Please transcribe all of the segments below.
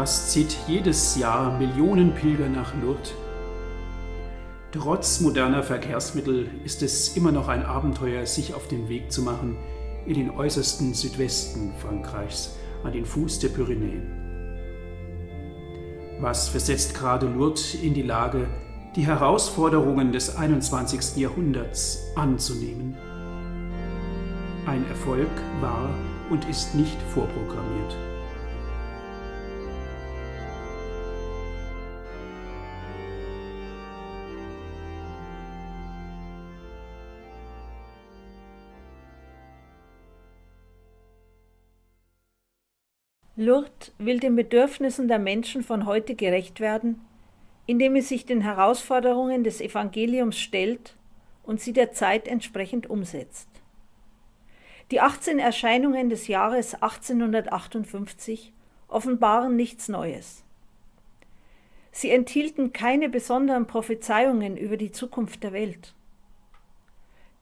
Was zieht jedes Jahr Millionen Pilger nach Lourdes? Trotz moderner Verkehrsmittel ist es immer noch ein Abenteuer, sich auf den Weg zu machen in den äußersten Südwesten Frankreichs, an den Fuß der Pyrenäen. Was versetzt gerade Lourdes in die Lage, die Herausforderungen des 21. Jahrhunderts anzunehmen? Ein Erfolg war und ist nicht vorprogrammiert. Lourdes will den Bedürfnissen der Menschen von heute gerecht werden, indem es sich den Herausforderungen des Evangeliums stellt und sie der Zeit entsprechend umsetzt. Die 18 Erscheinungen des Jahres 1858 offenbaren nichts Neues. Sie enthielten keine besonderen Prophezeiungen über die Zukunft der Welt.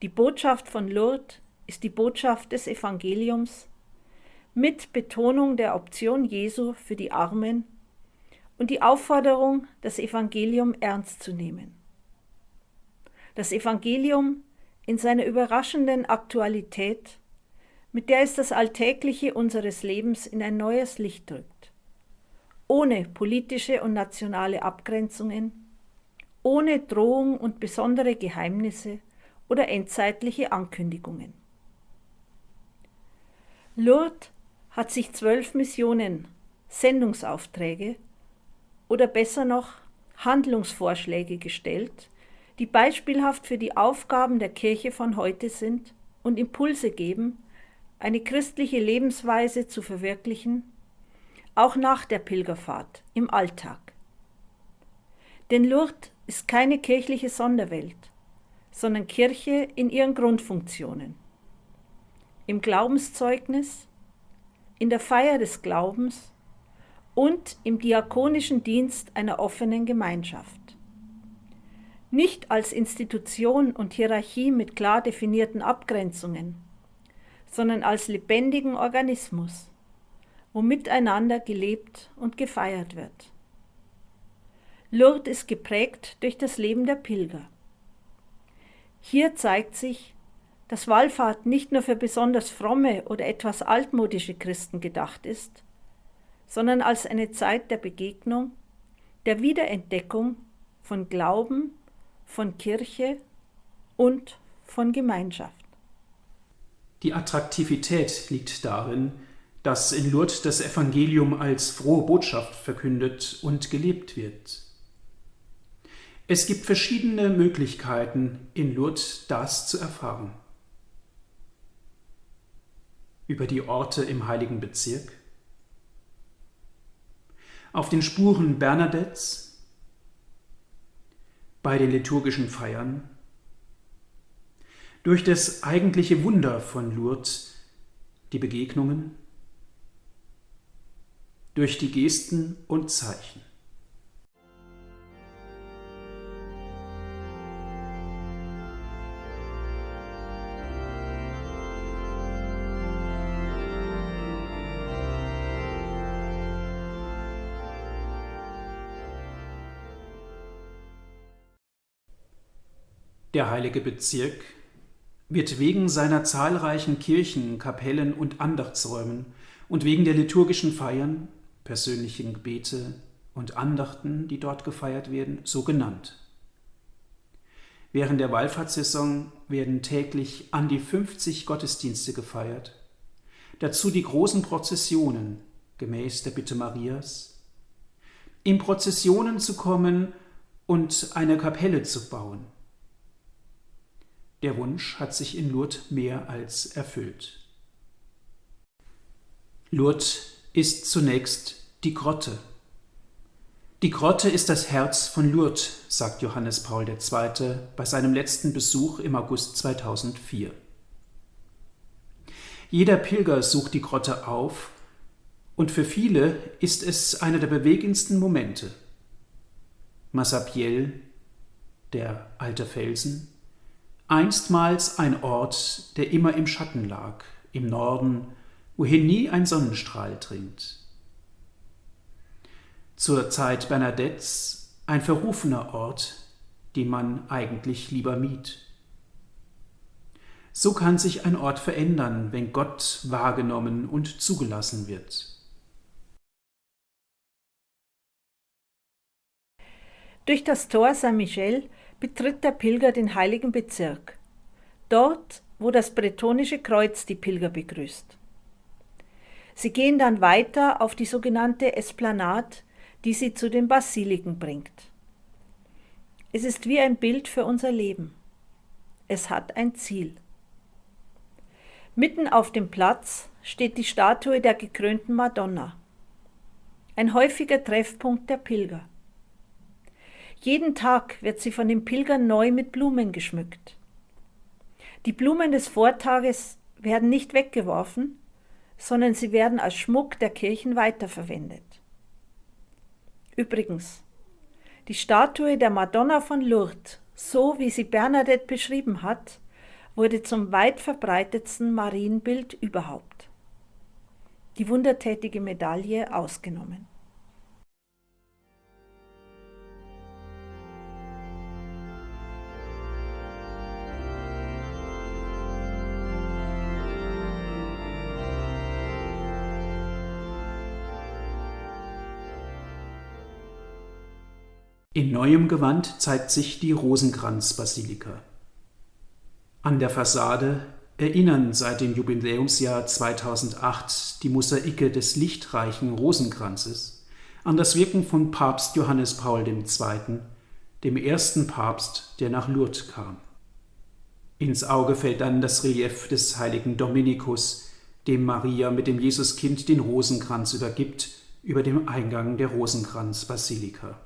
Die Botschaft von Lourdes ist die Botschaft des Evangeliums, mit Betonung der Option Jesu für die Armen und die Aufforderung, das Evangelium ernst zu nehmen. Das Evangelium in seiner überraschenden Aktualität, mit der es das Alltägliche unseres Lebens in ein neues Licht drückt, ohne politische und nationale Abgrenzungen, ohne Drohung und besondere Geheimnisse oder endzeitliche Ankündigungen. Lourdes hat sich zwölf Missionen, Sendungsaufträge oder besser noch Handlungsvorschläge gestellt, die beispielhaft für die Aufgaben der Kirche von heute sind und Impulse geben, eine christliche Lebensweise zu verwirklichen, auch nach der Pilgerfahrt im Alltag. Denn Lourdes ist keine kirchliche Sonderwelt, sondern Kirche in ihren Grundfunktionen. Im Glaubenszeugnis, in der Feier des Glaubens und im diakonischen Dienst einer offenen Gemeinschaft. Nicht als Institution und Hierarchie mit klar definierten Abgrenzungen, sondern als lebendigen Organismus, wo miteinander gelebt und gefeiert wird. Lourdes ist geprägt durch das Leben der Pilger. Hier zeigt sich, dass Wallfahrt nicht nur für besonders fromme oder etwas altmodische Christen gedacht ist, sondern als eine Zeit der Begegnung, der Wiederentdeckung von Glauben, von Kirche und von Gemeinschaft. Die Attraktivität liegt darin, dass in Lourdes das Evangelium als frohe Botschaft verkündet und gelebt wird. Es gibt verschiedene Möglichkeiten, in Lourdes das zu erfahren über die Orte im heiligen Bezirk? Auf den Spuren Bernadettes? Bei den liturgischen Feiern? Durch das eigentliche Wunder von Lourdes, die Begegnungen? Durch die Gesten und Zeichen? Der heilige Bezirk wird wegen seiner zahlreichen Kirchen, Kapellen und Andachtsräumen und wegen der liturgischen Feiern, persönlichen Gebete und Andachten, die dort gefeiert werden, so genannt. Während der Wallfahrtssaison werden täglich an die 50 Gottesdienste gefeiert, dazu die großen Prozessionen gemäß der Bitte Marias, in Prozessionen zu kommen und eine Kapelle zu bauen – der Wunsch hat sich in Lourdes mehr als erfüllt. Lourdes ist zunächst die Grotte. Die Grotte ist das Herz von Lourdes, sagt Johannes Paul II. bei seinem letzten Besuch im August 2004. Jeder Pilger sucht die Grotte auf und für viele ist es einer der bewegendsten Momente. Massabielle, der alte Felsen, einstmals ein Ort, der immer im Schatten lag, im Norden, wohin nie ein Sonnenstrahl dringt. zur Zeit Bernadettes ein verrufener Ort, den man eigentlich lieber mied. So kann sich ein Ort verändern, wenn Gott wahrgenommen und zugelassen wird. Durch das Tor Saint-Michel betritt der Pilger den heiligen Bezirk, dort, wo das bretonische Kreuz die Pilger begrüßt. Sie gehen dann weiter auf die sogenannte Esplanade, die sie zu den Basiliken bringt. Es ist wie ein Bild für unser Leben. Es hat ein Ziel. Mitten auf dem Platz steht die Statue der gekrönten Madonna, ein häufiger Treffpunkt der Pilger. Jeden Tag wird sie von den Pilgern neu mit Blumen geschmückt. Die Blumen des Vortages werden nicht weggeworfen, sondern sie werden als Schmuck der Kirchen weiterverwendet. Übrigens, die Statue der Madonna von Lourdes, so wie sie Bernadette beschrieben hat, wurde zum weit verbreitetsten Marienbild überhaupt. Die wundertätige Medaille ausgenommen. In neuem Gewand zeigt sich die Rosenkranzbasilika. An der Fassade erinnern seit dem Jubiläumsjahr 2008 die Mosaike des lichtreichen Rosenkranzes an das Wirken von Papst Johannes Paul II., dem ersten Papst, der nach Lourdes kam. Ins Auge fällt dann das Relief des heiligen Dominikus, dem Maria mit dem Jesuskind den Rosenkranz übergibt, über dem Eingang der Rosenkranzbasilika.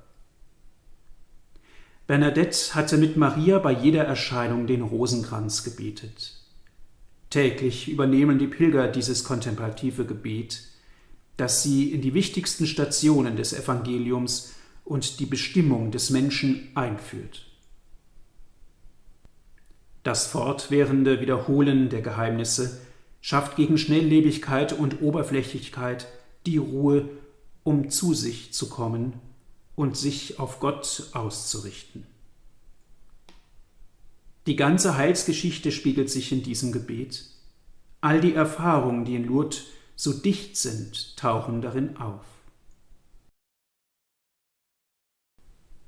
Bernadette hatte mit Maria bei jeder Erscheinung den Rosenkranz gebetet. Täglich übernehmen die Pilger dieses kontemplative Gebet, das sie in die wichtigsten Stationen des Evangeliums und die Bestimmung des Menschen einführt. Das fortwährende Wiederholen der Geheimnisse schafft gegen Schnelllebigkeit und Oberflächlichkeit die Ruhe, um zu sich zu kommen und sich auf Gott auszurichten. Die ganze Heilsgeschichte spiegelt sich in diesem Gebet. All die Erfahrungen, die in Lourdes so dicht sind, tauchen darin auf.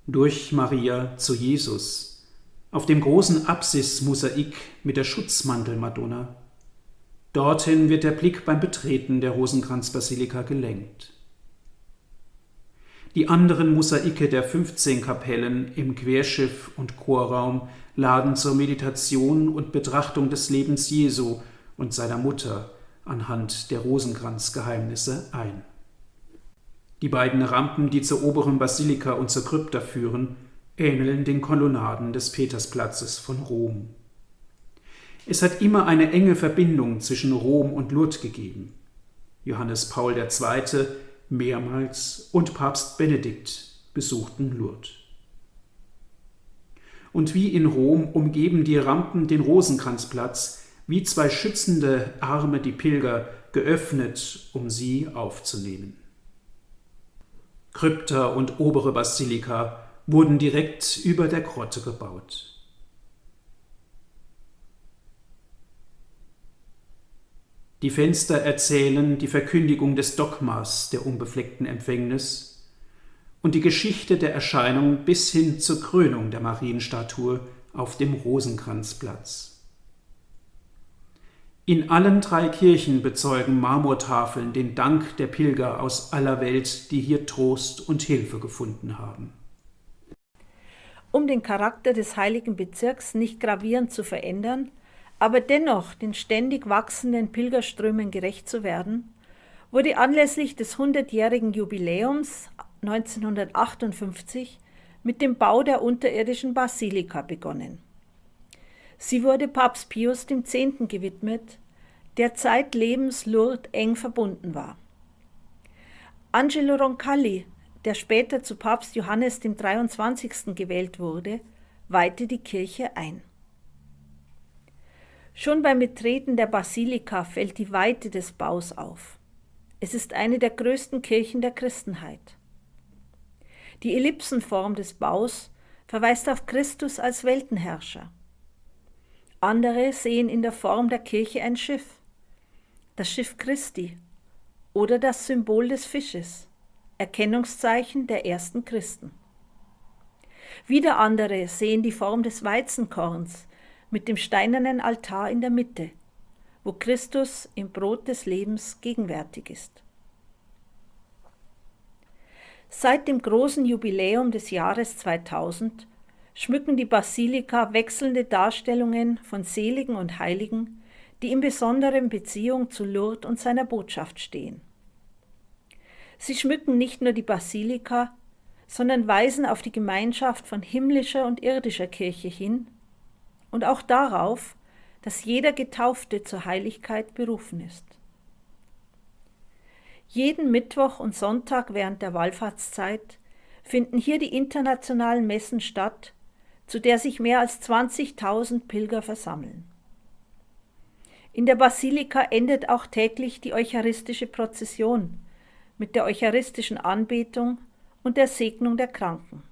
Durch Maria zu Jesus, auf dem großen Apsis-Mosaik mit der Schutzmantel-Madonna. Dorthin wird der Blick beim Betreten der Rosenkranzbasilika gelenkt. Die anderen Mosaike der 15 Kapellen im Querschiff und Chorraum laden zur Meditation und Betrachtung des Lebens Jesu und seiner Mutter anhand der Rosenkranzgeheimnisse ein. Die beiden Rampen, die zur oberen Basilika und zur Krypta führen, ähneln den Kolonnaden des Petersplatzes von Rom. Es hat immer eine enge Verbindung zwischen Rom und Lourdes gegeben. Johannes Paul II mehrmals und Papst Benedikt besuchten Lourdes. Und wie in Rom umgeben die Rampen den Rosenkranzplatz, wie zwei schützende Arme die Pilger, geöffnet, um sie aufzunehmen. Krypta und obere Basilika wurden direkt über der Grotte gebaut. Die Fenster erzählen die Verkündigung des Dogmas der unbefleckten Empfängnis und die Geschichte der Erscheinung bis hin zur Krönung der Marienstatue auf dem Rosenkranzplatz. In allen drei Kirchen bezeugen Marmortafeln den Dank der Pilger aus aller Welt, die hier Trost und Hilfe gefunden haben. Um den Charakter des heiligen Bezirks nicht gravierend zu verändern, aber dennoch den ständig wachsenden Pilgerströmen gerecht zu werden, wurde anlässlich des 100-jährigen Jubiläums 1958 mit dem Bau der unterirdischen Basilika begonnen. Sie wurde Papst Pius X. gewidmet, der zeitlebens Lourdes eng verbunden war. Angelo Roncalli, der später zu Papst Johannes dem 23. gewählt wurde, weihte die Kirche ein. Schon beim Betreten der Basilika fällt die Weite des Baus auf. Es ist eine der größten Kirchen der Christenheit. Die Ellipsenform des Baus verweist auf Christus als Weltenherrscher. Andere sehen in der Form der Kirche ein Schiff, das Schiff Christi oder das Symbol des Fisches, Erkennungszeichen der ersten Christen. Wieder andere sehen die Form des Weizenkorns mit dem steinernen Altar in der Mitte, wo Christus im Brot des Lebens gegenwärtig ist. Seit dem großen Jubiläum des Jahres 2000 schmücken die Basilika wechselnde Darstellungen von Seligen und Heiligen, die in besonderen Beziehung zu Lourdes und seiner Botschaft stehen. Sie schmücken nicht nur die Basilika, sondern weisen auf die Gemeinschaft von himmlischer und irdischer Kirche hin und auch darauf, dass jeder Getaufte zur Heiligkeit berufen ist. Jeden Mittwoch und Sonntag während der Wallfahrtszeit finden hier die internationalen Messen statt, zu der sich mehr als 20.000 Pilger versammeln. In der Basilika endet auch täglich die eucharistische Prozession mit der eucharistischen Anbetung und der Segnung der Kranken.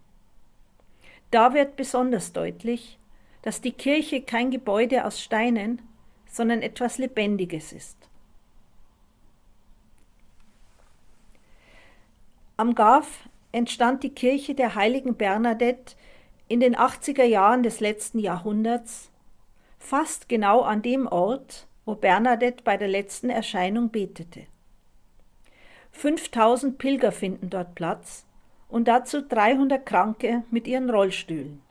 Da wird besonders deutlich, dass die Kirche kein Gebäude aus Steinen, sondern etwas Lebendiges ist. Am Gaf entstand die Kirche der heiligen Bernadette in den 80er Jahren des letzten Jahrhunderts, fast genau an dem Ort, wo Bernadette bei der letzten Erscheinung betete. 5000 Pilger finden dort Platz und dazu 300 Kranke mit ihren Rollstühlen.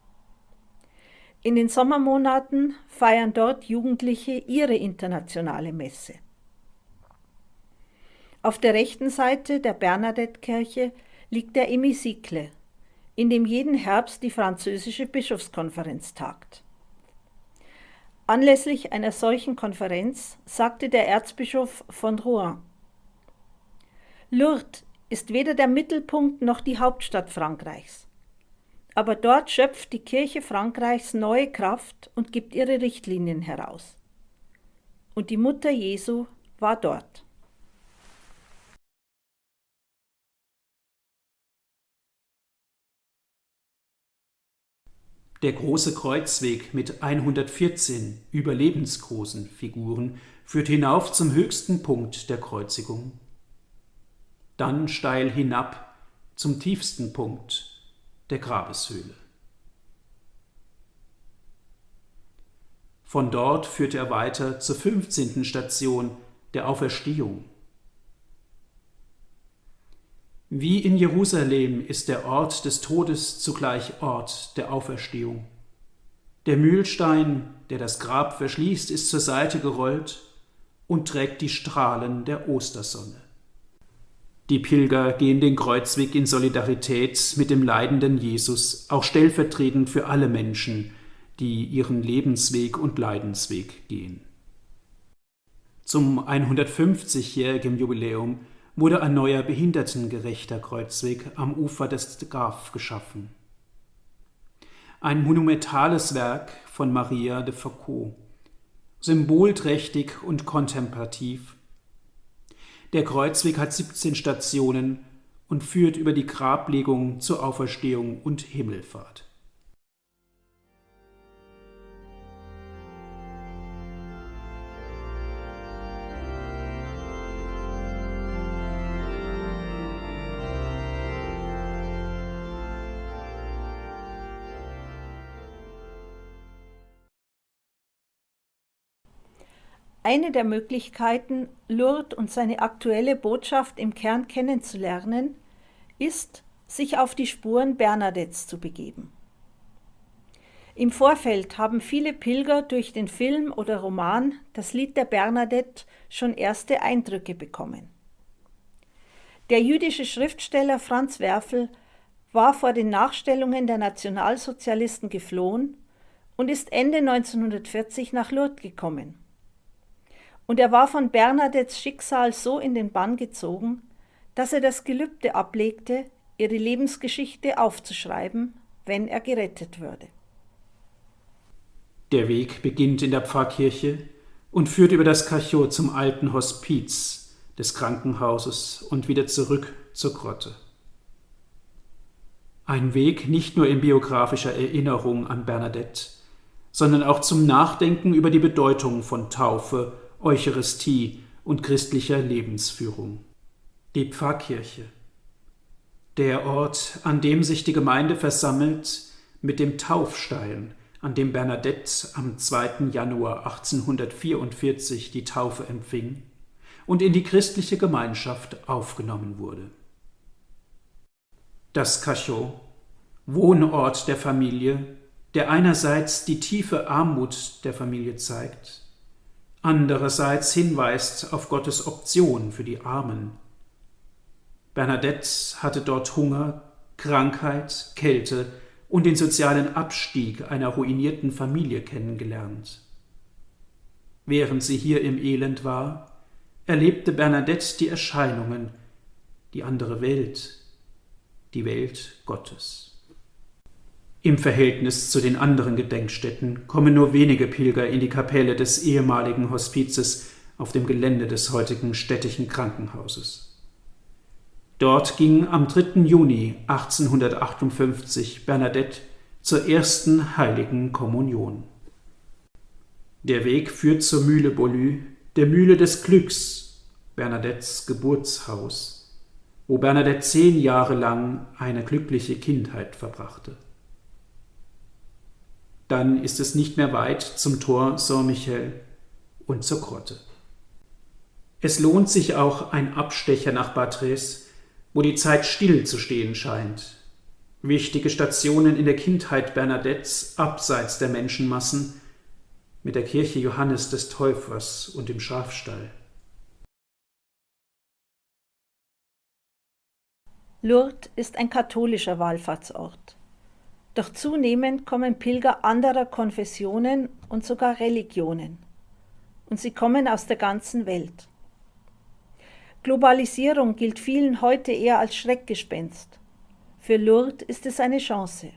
In den Sommermonaten feiern dort Jugendliche ihre internationale Messe. Auf der rechten Seite der Bernadette-Kirche liegt der Hemicycle, in dem jeden Herbst die französische Bischofskonferenz tagt. Anlässlich einer solchen Konferenz sagte der Erzbischof von Rouen, Lourdes ist weder der Mittelpunkt noch die Hauptstadt Frankreichs. Aber dort schöpft die Kirche Frankreichs neue Kraft und gibt ihre Richtlinien heraus. Und die Mutter Jesu war dort. Der große Kreuzweg mit 114 überlebensgroßen Figuren führt hinauf zum höchsten Punkt der Kreuzigung dann steil hinab zum tiefsten Punkt der Grabeshöhle. Von dort führte er weiter zur 15. Station der Auferstehung. Wie in Jerusalem ist der Ort des Todes zugleich Ort der Auferstehung. Der Mühlstein, der das Grab verschließt, ist zur Seite gerollt und trägt die Strahlen der Ostersonne. Die Pilger gehen den Kreuzweg in Solidarität mit dem leidenden Jesus, auch stellvertretend für alle Menschen, die ihren Lebensweg und Leidensweg gehen. Zum 150-jährigen Jubiläum wurde ein neuer behindertengerechter Kreuzweg am Ufer des Graf geschaffen. Ein monumentales Werk von Maria de Foucault, symbolträchtig und kontemplativ, der Kreuzweg hat 17 Stationen und führt über die Grablegung zur Auferstehung und Himmelfahrt. Eine der Möglichkeiten, Lourdes und seine aktuelle Botschaft im Kern kennenzulernen, ist, sich auf die Spuren Bernadettes zu begeben. Im Vorfeld haben viele Pilger durch den Film oder Roman Das Lied der Bernadette schon erste Eindrücke bekommen. Der jüdische Schriftsteller Franz Werfel war vor den Nachstellungen der Nationalsozialisten geflohen und ist Ende 1940 nach Lourdes gekommen. Und er war von Bernadettes Schicksal so in den Bann gezogen, dass er das Gelübde ablegte, ihre Lebensgeschichte aufzuschreiben, wenn er gerettet würde. Der Weg beginnt in der Pfarrkirche und führt über das Cachot zum alten Hospiz des Krankenhauses und wieder zurück zur Grotte. Ein Weg nicht nur in biografischer Erinnerung an Bernadette, sondern auch zum Nachdenken über die Bedeutung von Taufe, Eucharistie und christlicher Lebensführung. Die Pfarrkirche. Der Ort, an dem sich die Gemeinde versammelt, mit dem Taufstein, an dem Bernadette am 2. Januar 1844 die Taufe empfing und in die christliche Gemeinschaft aufgenommen wurde. Das Cachot, Wohnort der Familie, der einerseits die tiefe Armut der Familie zeigt, andererseits hinweist auf Gottes Option für die Armen. Bernadette hatte dort Hunger, Krankheit, Kälte und den sozialen Abstieg einer ruinierten Familie kennengelernt. Während sie hier im Elend war, erlebte Bernadette die Erscheinungen, die andere Welt, die Welt Gottes. Im Verhältnis zu den anderen Gedenkstätten kommen nur wenige Pilger in die Kapelle des ehemaligen Hospizes auf dem Gelände des heutigen städtischen Krankenhauses. Dort ging am 3. Juni 1858 Bernadette zur ersten heiligen Kommunion. Der Weg führt zur Mühle Bolü, der Mühle des Glücks, Bernadettes Geburtshaus, wo Bernadette zehn Jahre lang eine glückliche Kindheit verbrachte. Dann ist es nicht mehr weit zum Tor Saint-Michel und zur Grotte. Es lohnt sich auch ein Abstecher nach Batres, wo die Zeit still zu stehen scheint. Wichtige Stationen in der Kindheit Bernadettes abseits der Menschenmassen mit der Kirche Johannes des Täufers und dem Schafstall. Lourdes ist ein katholischer Wallfahrtsort. Doch zunehmend kommen Pilger anderer Konfessionen und sogar Religionen. Und sie kommen aus der ganzen Welt. Globalisierung gilt vielen heute eher als Schreckgespenst. Für Lourdes ist es eine Chance.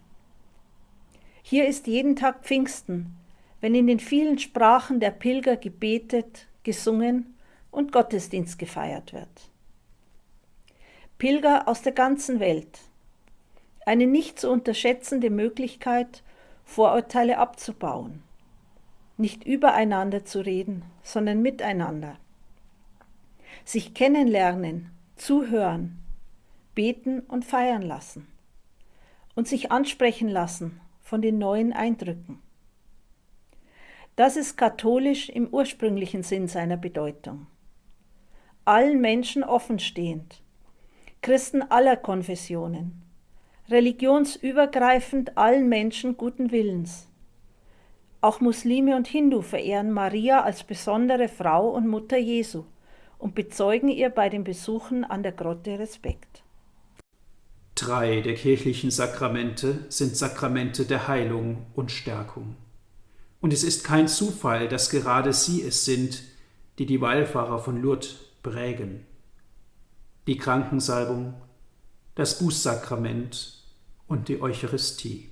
Hier ist jeden Tag Pfingsten, wenn in den vielen Sprachen der Pilger gebetet, gesungen und Gottesdienst gefeiert wird. Pilger aus der ganzen Welt. Eine nicht zu unterschätzende Möglichkeit, Vorurteile abzubauen. Nicht übereinander zu reden, sondern miteinander sich kennenlernen, zuhören, beten und feiern lassen und sich ansprechen lassen von den neuen Eindrücken. Das ist katholisch im ursprünglichen Sinn seiner Bedeutung. Allen Menschen offenstehend, Christen aller Konfessionen, religionsübergreifend allen Menschen guten Willens. Auch Muslime und Hindu verehren Maria als besondere Frau und Mutter Jesu und bezeugen ihr bei den Besuchen an der Grotte Respekt. Drei der kirchlichen Sakramente sind Sakramente der Heilung und Stärkung. Und es ist kein Zufall, dass gerade sie es sind, die die Wallfahrer von Lourdes prägen. Die Krankensalbung, das Bußsakrament und die Eucharistie.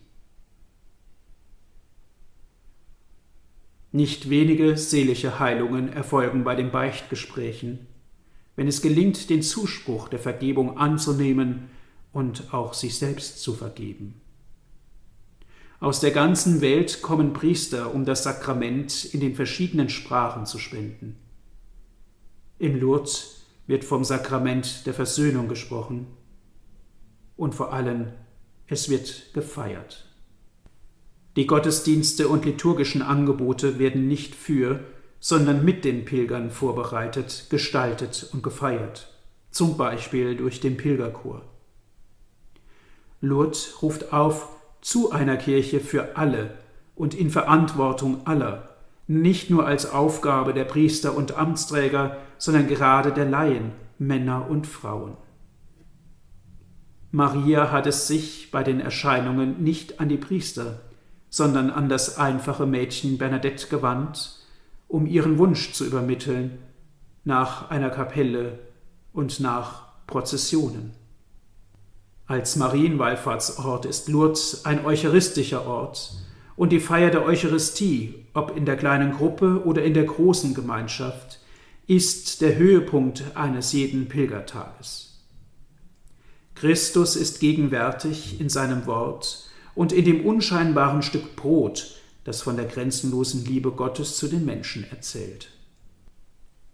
Nicht wenige seelische Heilungen erfolgen bei den Beichtgesprächen, wenn es gelingt, den Zuspruch der Vergebung anzunehmen und auch sich selbst zu vergeben. Aus der ganzen Welt kommen Priester, um das Sakrament in den verschiedenen Sprachen zu spenden. In Lourdes wird vom Sakrament der Versöhnung gesprochen und vor allem es wird gefeiert. Die Gottesdienste und liturgischen Angebote werden nicht für, sondern mit den Pilgern vorbereitet, gestaltet und gefeiert, zum Beispiel durch den Pilgerchor. Lourdes ruft auf zu einer Kirche für alle und in Verantwortung aller, nicht nur als Aufgabe der Priester und Amtsträger, sondern gerade der Laien, Männer und Frauen. Maria hat es sich bei den Erscheinungen nicht an die Priester, sondern an das einfache Mädchen Bernadette gewandt, um ihren Wunsch zu übermitteln nach einer Kapelle und nach Prozessionen. Als Marienwallfahrtsort ist Lourdes ein eucharistischer Ort und die Feier der Eucharistie, ob in der kleinen Gruppe oder in der großen Gemeinschaft, ist der Höhepunkt eines jeden Pilgertages. Christus ist gegenwärtig in seinem Wort und in dem unscheinbaren Stück Brot, das von der grenzenlosen Liebe Gottes zu den Menschen erzählt.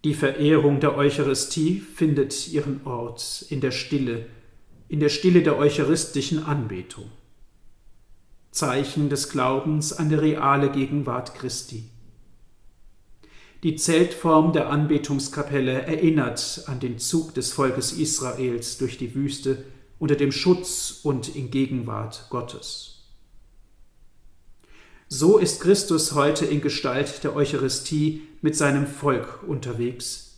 Die Verehrung der Eucharistie findet ihren Ort in der Stille, in der Stille der eucharistischen Anbetung. Zeichen des Glaubens an die reale Gegenwart Christi. Die Zeltform der Anbetungskapelle erinnert an den Zug des Volkes Israels durch die Wüste unter dem Schutz und in Gegenwart Gottes. So ist Christus heute in Gestalt der Eucharistie mit seinem Volk unterwegs.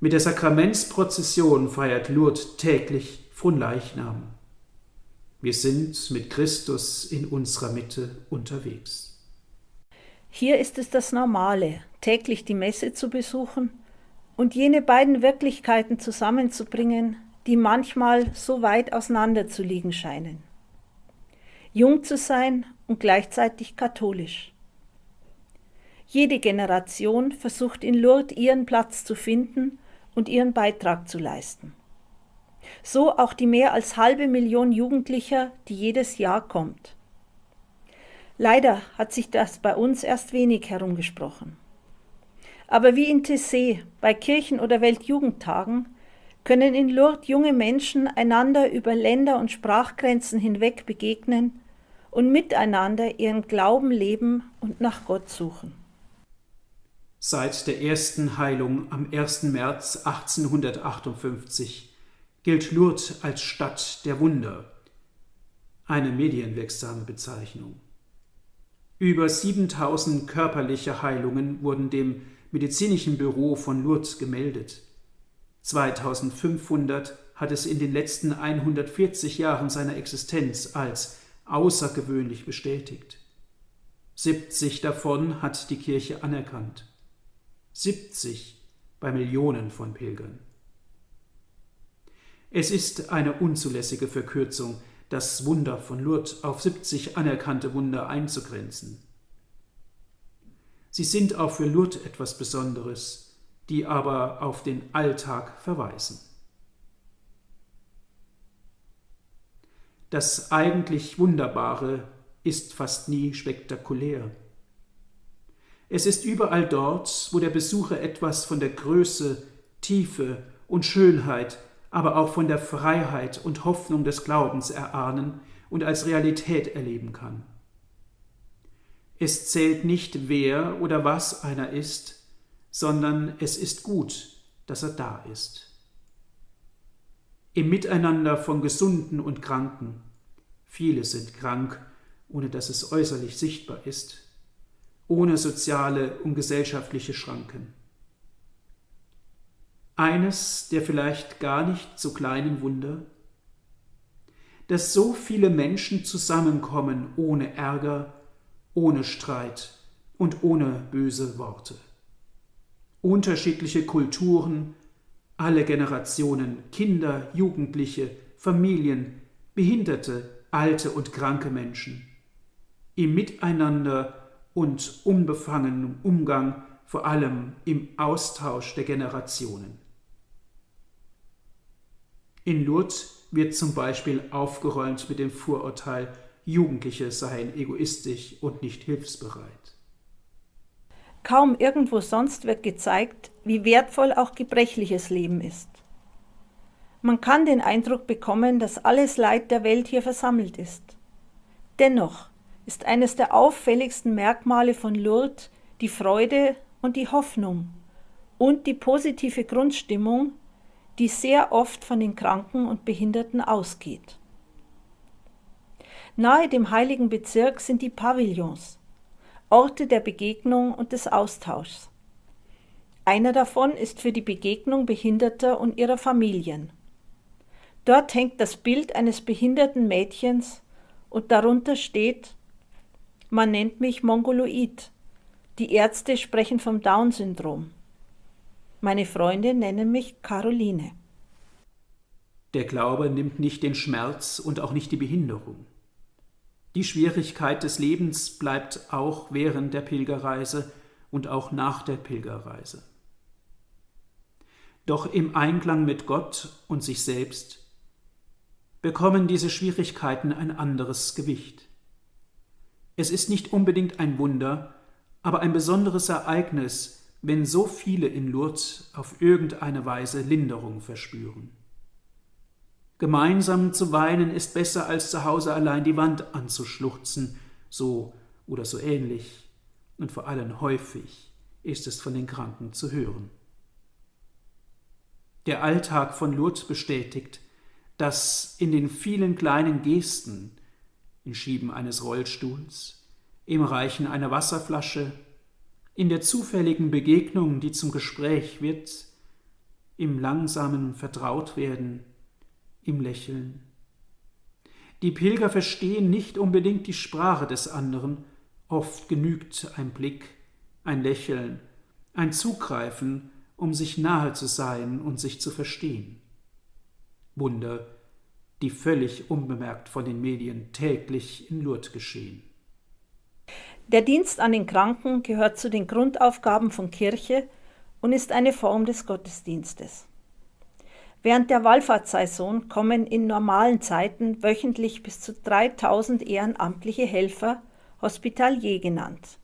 Mit der Sakramentsprozession feiert Lourdes täglich Fronleichnam. Wir sind mit Christus in unserer Mitte unterwegs. Hier ist es das Normale, täglich die Messe zu besuchen und jene beiden Wirklichkeiten zusammenzubringen, die manchmal so weit auseinander zu liegen scheinen. Jung zu sein und gleichzeitig katholisch. Jede Generation versucht in Lourdes ihren Platz zu finden und ihren Beitrag zu leisten. So auch die mehr als halbe Million Jugendlicher, die jedes Jahr kommt. Leider hat sich das bei uns erst wenig herumgesprochen. Aber wie in Tessé bei Kirchen- oder Weltjugendtagen können in Lourdes junge Menschen einander über Länder- und Sprachgrenzen hinweg begegnen und miteinander ihren Glauben leben und nach Gott suchen. Seit der ersten Heilung am 1. März 1858 gilt Lourdes als Stadt der Wunder, eine medienwirksame Bezeichnung. Über 7000 körperliche Heilungen wurden dem medizinischen Büro von Lourdes gemeldet. 2500 hat es in den letzten 140 Jahren seiner Existenz als außergewöhnlich bestätigt. 70 davon hat die Kirche anerkannt. 70 bei Millionen von Pilgern. Es ist eine unzulässige Verkürzung, das Wunder von Lourdes auf 70 anerkannte Wunder einzugrenzen. Sie sind auch für Lourdes etwas Besonderes, die aber auf den Alltag verweisen. Das eigentlich Wunderbare ist fast nie spektakulär. Es ist überall dort, wo der Besucher etwas von der Größe, Tiefe und Schönheit, aber auch von der Freiheit und Hoffnung des Glaubens erahnen und als Realität erleben kann. Es zählt nicht, wer oder was einer ist, sondern es ist gut, dass er da ist. Im Miteinander von Gesunden und Kranken, viele sind krank, ohne dass es äußerlich sichtbar ist, ohne soziale und gesellschaftliche Schranken. Eines der vielleicht gar nicht so kleinen Wunder, dass so viele Menschen zusammenkommen ohne Ärger, ohne Streit und ohne böse Worte. Unterschiedliche Kulturen, alle Generationen, Kinder, Jugendliche, Familien, Behinderte, alte und kranke Menschen, im Miteinander und unbefangenen Umgang, vor allem im Austausch der Generationen. In Lourdes wird zum Beispiel aufgeräumt mit dem Vorurteil, Jugendliche seien egoistisch und nicht hilfsbereit. Kaum irgendwo sonst wird gezeigt, wie wertvoll auch gebrechliches Leben ist. Man kann den Eindruck bekommen, dass alles Leid der Welt hier versammelt ist. Dennoch ist eines der auffälligsten Merkmale von Lourdes die Freude und die Hoffnung und die positive Grundstimmung, die sehr oft von den Kranken und Behinderten ausgeht. Nahe dem heiligen Bezirk sind die Pavillons, Orte der Begegnung und des Austauschs. Einer davon ist für die Begegnung Behinderter und ihrer Familien. Dort hängt das Bild eines behinderten Mädchens und darunter steht, man nennt mich Mongoloid. Die Ärzte sprechen vom Down-Syndrom. Meine Freunde nennen mich Caroline. Der Glaube nimmt nicht den Schmerz und auch nicht die Behinderung. Die Schwierigkeit des Lebens bleibt auch während der Pilgerreise und auch nach der Pilgerreise. Doch im Einklang mit Gott und sich selbst bekommen diese Schwierigkeiten ein anderes Gewicht. Es ist nicht unbedingt ein Wunder, aber ein besonderes Ereignis, wenn so viele in Lourdes auf irgendeine Weise Linderung verspüren. Gemeinsam zu weinen ist besser, als zu Hause allein die Wand anzuschluchzen, so oder so ähnlich, und vor allem häufig ist es von den Kranken zu hören. Der Alltag von Lourdes bestätigt, dass in den vielen kleinen Gesten, im Schieben eines Rollstuhls, im Reichen einer Wasserflasche, in der zufälligen Begegnung, die zum Gespräch wird, im langsamen Vertrautwerden, im Lächeln. Die Pilger verstehen nicht unbedingt die Sprache des anderen, oft genügt ein Blick, ein Lächeln, ein Zugreifen, um sich nahe zu sein und sich zu verstehen. Wunder, die völlig unbemerkt von den Medien täglich in Lourdes geschehen. Der Dienst an den Kranken gehört zu den Grundaufgaben von Kirche und ist eine Form des Gottesdienstes. Während der Wallfahrtssaison kommen in normalen Zeiten wöchentlich bis zu 3000 ehrenamtliche Helfer, Hospitalier genannt.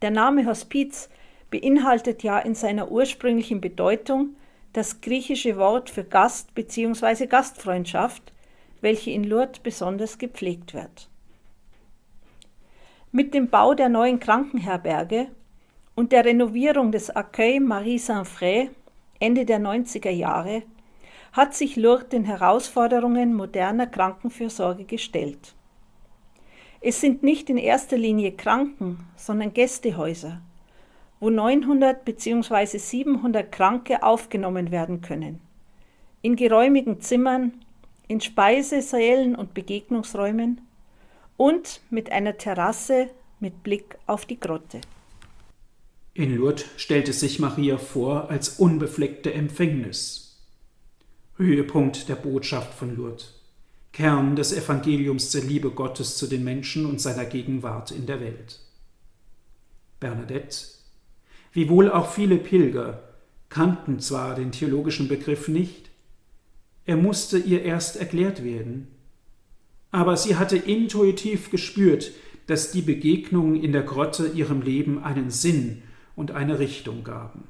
Der Name Hospiz beinhaltet ja in seiner ursprünglichen Bedeutung das griechische Wort für Gast bzw. Gastfreundschaft, welche in Lourdes besonders gepflegt wird. Mit dem Bau der neuen Krankenherberge und der Renovierung des Accueil Marie Saint-Fré Ende der 90er Jahre hat sich Lourdes den Herausforderungen moderner Krankenfürsorge gestellt. Es sind nicht in erster Linie Kranken, sondern Gästehäuser, wo 900 bzw. 700 Kranke aufgenommen werden können. In geräumigen Zimmern, in Speisesälen und Begegnungsräumen und mit einer Terrasse mit Blick auf die Grotte. In Lourdes stellte sich Maria vor als unbefleckte Empfängnis. Höhepunkt der Botschaft von Lourdes, Kern des Evangeliums der Liebe Gottes zu den Menschen und seiner Gegenwart in der Welt. Bernadette, wie wohl auch viele Pilger, kannten zwar den theologischen Begriff nicht, er musste ihr erst erklärt werden, aber sie hatte intuitiv gespürt, dass die Begegnungen in der Grotte ihrem Leben einen Sinn und eine Richtung gaben.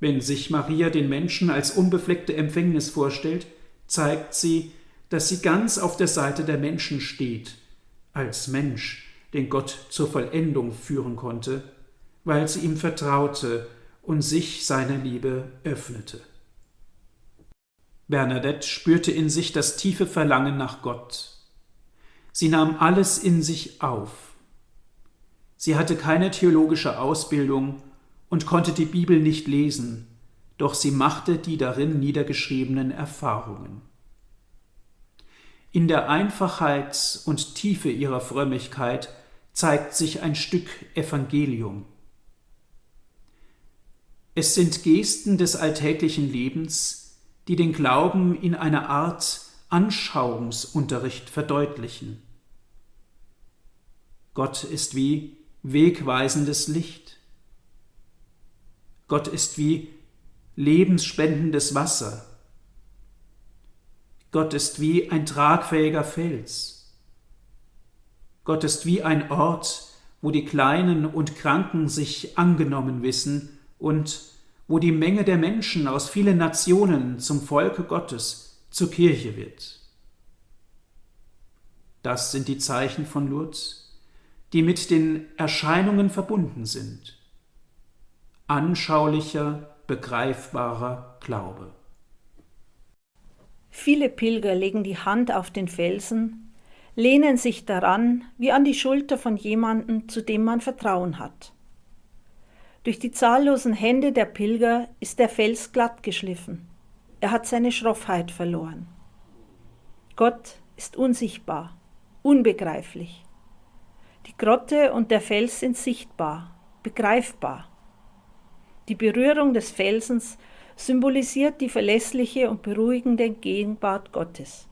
Wenn sich Maria den Menschen als unbefleckte Empfängnis vorstellt, zeigt sie, dass sie ganz auf der Seite der Menschen steht, als Mensch, den Gott zur Vollendung führen konnte, weil sie ihm vertraute und sich seiner Liebe öffnete. Bernadette spürte in sich das tiefe Verlangen nach Gott. Sie nahm alles in sich auf. Sie hatte keine theologische Ausbildung und konnte die Bibel nicht lesen, doch sie machte die darin niedergeschriebenen Erfahrungen. In der Einfachheit und Tiefe ihrer Frömmigkeit zeigt sich ein Stück Evangelium. Es sind Gesten des alltäglichen Lebens, die den Glauben in einer Art Anschauungsunterricht verdeutlichen. Gott ist wie wegweisendes Licht. Gott ist wie lebensspendendes Wasser. Gott ist wie ein tragfähiger Fels. Gott ist wie ein Ort, wo die Kleinen und Kranken sich angenommen wissen und wo die Menge der Menschen aus vielen Nationen zum Volke Gottes zur Kirche wird. Das sind die Zeichen von Lourdes, die mit den Erscheinungen verbunden sind. Anschaulicher, begreifbarer Glaube. Viele Pilger legen die Hand auf den Felsen, lehnen sich daran wie an die Schulter von jemandem, zu dem man Vertrauen hat. Durch die zahllosen Hände der Pilger ist der Fels glatt geschliffen. Er hat seine Schroffheit verloren. Gott ist unsichtbar, unbegreiflich. Die Grotte und der Fels sind sichtbar, begreifbar. Die Berührung des Felsens symbolisiert die verlässliche und beruhigende Gegenwart Gottes.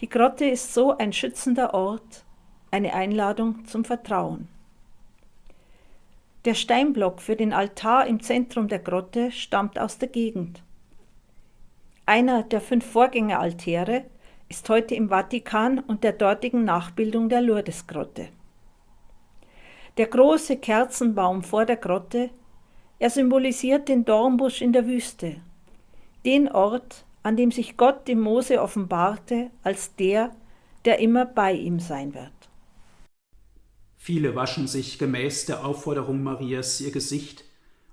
Die Grotte ist so ein schützender Ort, eine Einladung zum Vertrauen. Der Steinblock für den Altar im Zentrum der Grotte stammt aus der Gegend. Einer der fünf Vorgängeraltäre ist heute im Vatikan und der dortigen Nachbildung der Lourdesgrotte. Der große Kerzenbaum vor der Grotte, er symbolisiert den Dornbusch in der Wüste, den Ort, an dem sich Gott dem Mose offenbarte als der, der immer bei ihm sein wird. Viele waschen sich gemäß der Aufforderung Marias ihr Gesicht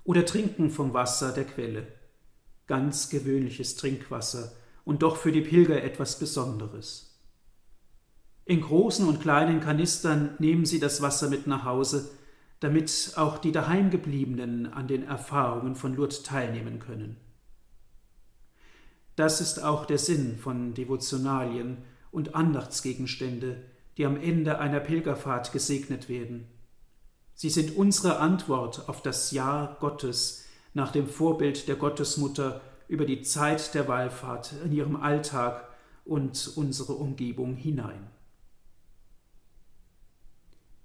oder trinken vom Wasser der Quelle. Ganz gewöhnliches Trinkwasser und doch für die Pilger etwas Besonderes. In großen und kleinen Kanistern nehmen sie das Wasser mit nach Hause, damit auch die Daheimgebliebenen an den Erfahrungen von Lourdes teilnehmen können. Das ist auch der Sinn von Devotionalien und Andachtsgegenstände, die am Ende einer Pilgerfahrt gesegnet werden. Sie sind unsere Antwort auf das Ja Gottes nach dem Vorbild der Gottesmutter über die Zeit der Wallfahrt in ihrem Alltag und unsere Umgebung hinein.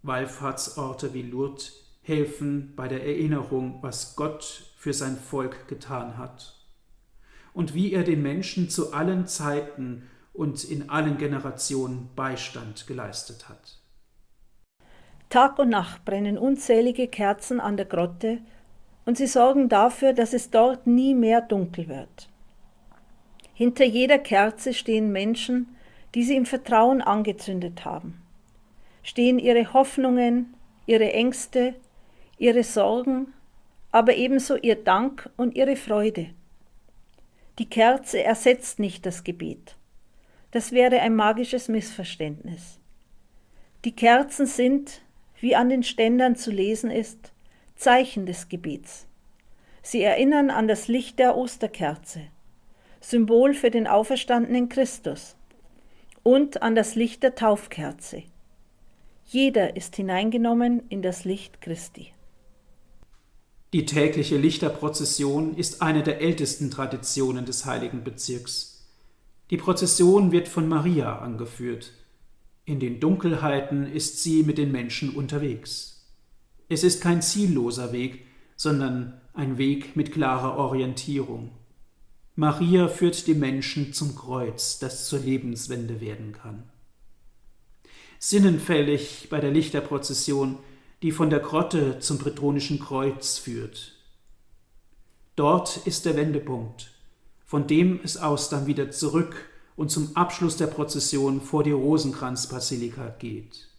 Wallfahrtsorte wie Lourdes helfen bei der Erinnerung, was Gott für sein Volk getan hat und wie er den Menschen zu allen Zeiten und in allen Generationen Beistand geleistet hat. Tag und Nacht brennen unzählige Kerzen an der Grotte und sie sorgen dafür, dass es dort nie mehr dunkel wird. Hinter jeder Kerze stehen Menschen, die sie im Vertrauen angezündet haben. Stehen ihre Hoffnungen, ihre Ängste, ihre Sorgen, aber ebenso ihr Dank und ihre Freude. Die Kerze ersetzt nicht das Gebet. Das wäre ein magisches Missverständnis. Die Kerzen sind, wie an den Ständern zu lesen ist, Zeichen des Gebets. Sie erinnern an das Licht der Osterkerze, Symbol für den auferstandenen Christus, und an das Licht der Taufkerze. Jeder ist hineingenommen in das Licht Christi. Die tägliche Lichterprozession ist eine der ältesten Traditionen des heiligen Bezirks. Die Prozession wird von Maria angeführt. In den Dunkelheiten ist sie mit den Menschen unterwegs. Es ist kein zielloser Weg, sondern ein Weg mit klarer Orientierung. Maria führt die Menschen zum Kreuz, das zur Lebenswende werden kann. Sinnenfällig bei der Lichterprozession, die von der Grotte zum Bretonischen Kreuz führt. Dort ist der Wendepunkt von dem es aus dann wieder zurück und zum Abschluss der Prozession vor die Rosenkranzbasilika geht.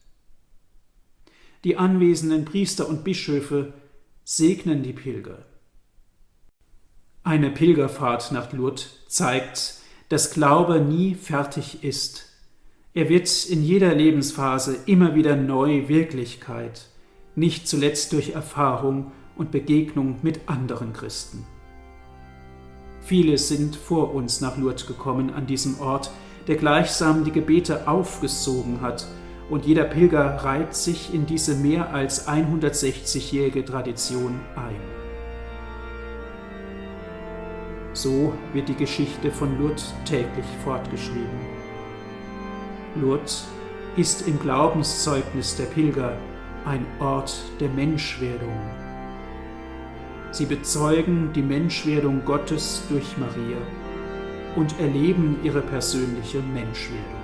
Die anwesenden Priester und Bischöfe segnen die Pilger. Eine Pilgerfahrt nach Lourdes zeigt, dass Glaube nie fertig ist. Er wird in jeder Lebensphase immer wieder neu Wirklichkeit, nicht zuletzt durch Erfahrung und Begegnung mit anderen Christen. Viele sind vor uns nach Lourdes gekommen an diesem Ort, der gleichsam die Gebete aufgesogen hat, und jeder Pilger reiht sich in diese mehr als 160-jährige Tradition ein. So wird die Geschichte von Lourdes täglich fortgeschrieben. Lourdes ist im Glaubenszeugnis der Pilger ein Ort der Menschwerdung, Sie bezeugen die Menschwerdung Gottes durch Maria und erleben ihre persönliche Menschwerdung.